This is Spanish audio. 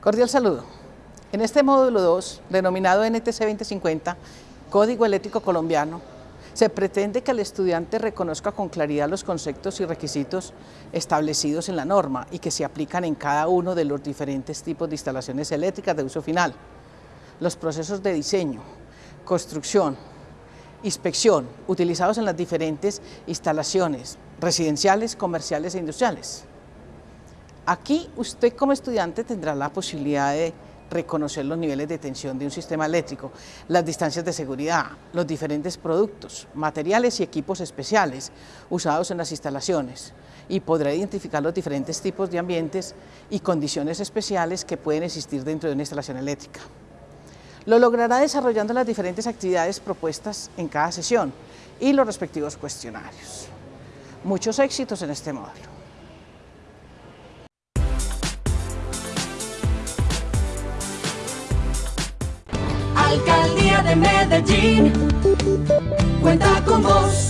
Cordial saludo. En este módulo 2, denominado NTC 2050, Código Eléctrico Colombiano, se pretende que el estudiante reconozca con claridad los conceptos y requisitos establecidos en la norma y que se aplican en cada uno de los diferentes tipos de instalaciones eléctricas de uso final, los procesos de diseño, construcción, inspección, utilizados en las diferentes instalaciones residenciales, comerciales e industriales. Aquí usted como estudiante tendrá la posibilidad de reconocer los niveles de tensión de un sistema eléctrico, las distancias de seguridad, los diferentes productos, materiales y equipos especiales usados en las instalaciones y podrá identificar los diferentes tipos de ambientes y condiciones especiales que pueden existir dentro de una instalación eléctrica. Lo logrará desarrollando las diferentes actividades propuestas en cada sesión y los respectivos cuestionarios. Muchos éxitos en este módulo. Alcaldía de Medellín, cuenta con vos.